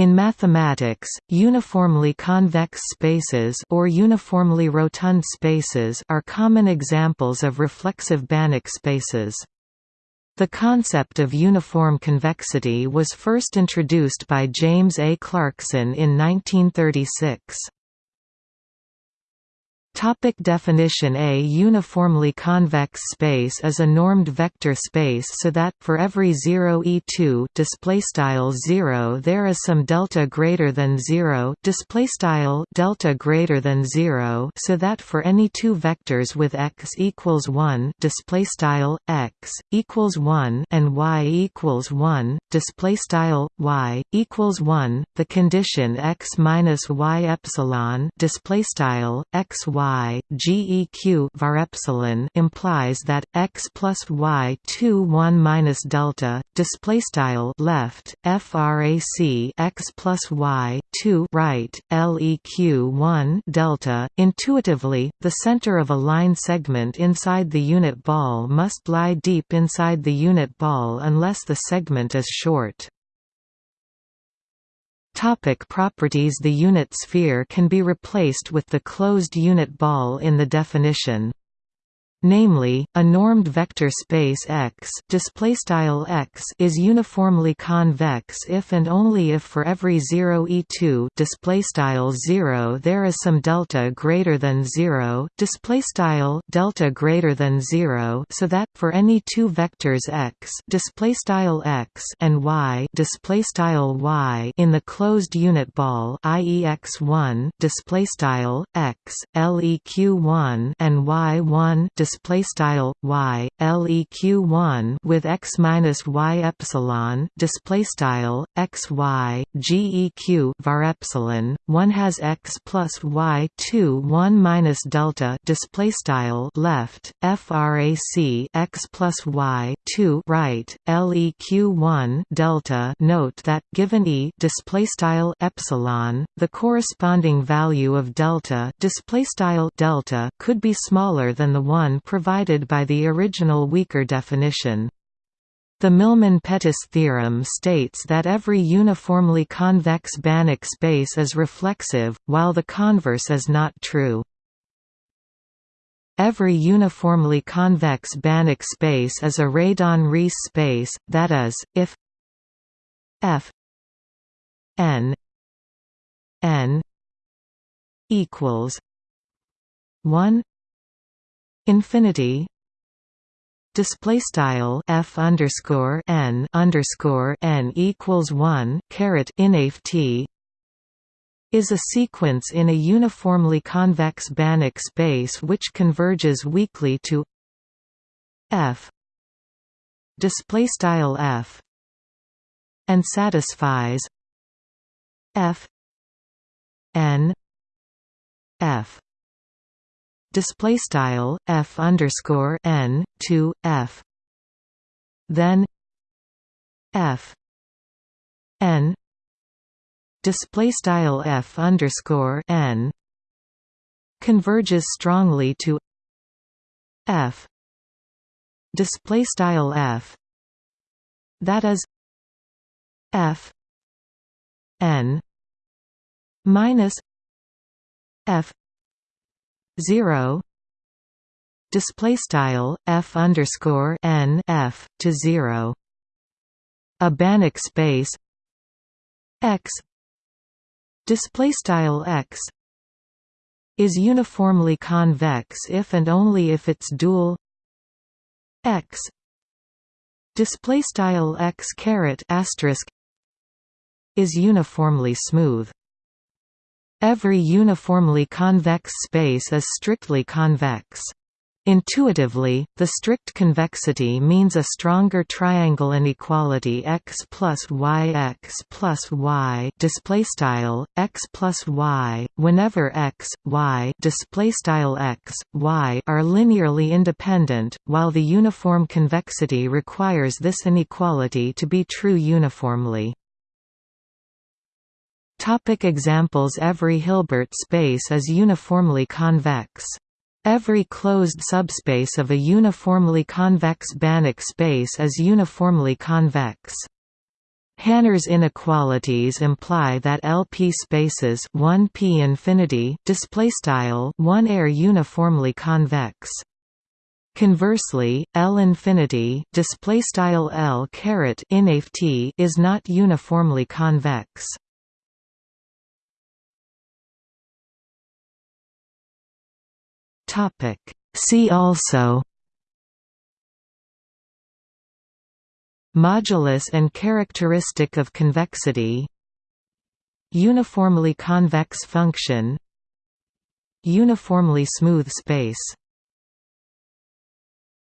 In mathematics, uniformly convex spaces or uniformly rotund spaces are common examples of reflexive Banach spaces. The concept of uniform convexity was first introduced by James A. Clarkson in 1936. Topic definition A uniformly convex space is a normed vector space so that for every 0 e2 display style 0 there is some delta greater than 0 display style delta greater than 0 so that for any two vectors with x equals 1 display style x equals 1 and y equals 1 display style y equals 1 the condition x minus y epsilon display style x y y geq var epsilon implies that x plus y 2 1 minus delta display style left frac x plus y 2 right leq 1 delta. Intuitively the center of a line segment inside the unit ball must lie deep inside the unit ball unless the segment is short Topic properties. The unit sphere can be replaced with the closed unit ball in the definition namely, a normed vector space X, X is uniformly convex if and only if for every 0 e2 0 there is some delta greater than 0 delta greater than 0 so that for any two vectors X, X and Y, Y in the closed unit ball i.e. x1 X, LEQ1 and Y1 display style y leq 1 with x minus y epsilon display style x y geq var epsilon 1 has x plus y 2 1 minus delta display style left frac x plus y 2 right leq 1 delta note that given e display style epsilon the corresponding value of delta display style delta could be smaller than the one provided by the original weaker definition. The Milman-Pettis theorem states that every uniformly convex Banach space is reflexive, while the converse is not true. Every uniformly convex Banach space is a Radon-Riesz space, that is, if f n n equals 1 infinity display style f underscore n underscore n equals one caret t is a sequence in a uniformly convex Banach space which converges weakly to f display style f and satisfies f n f display style f underscore n to f then f n display style f underscore n converges strongly to f display style f that is f n minus f 0 display style f underscore n f to 0 a Banach space x display style x is uniformly convex if and only if its dual x display style x caret asterisk is uniformly smooth Every uniformly convex space is strictly convex. Intuitively, the strict convexity means a stronger triangle inequality x plus y x plus y display style x plus y whenever x y display style x y are linearly independent, while the uniform convexity requires this inequality to be true uniformly. Topic examples Every Hilbert space is uniformly convex. Every closed subspace of a uniformly convex Banach space is uniformly convex. Hanner's inequalities imply that LP spaces 1p infinity display style 1 are uniformly convex. Conversely, L infinity display style L caret is not uniformly convex. Topic. See also Modulus and characteristic of convexity Uniformly convex function Uniformly smooth space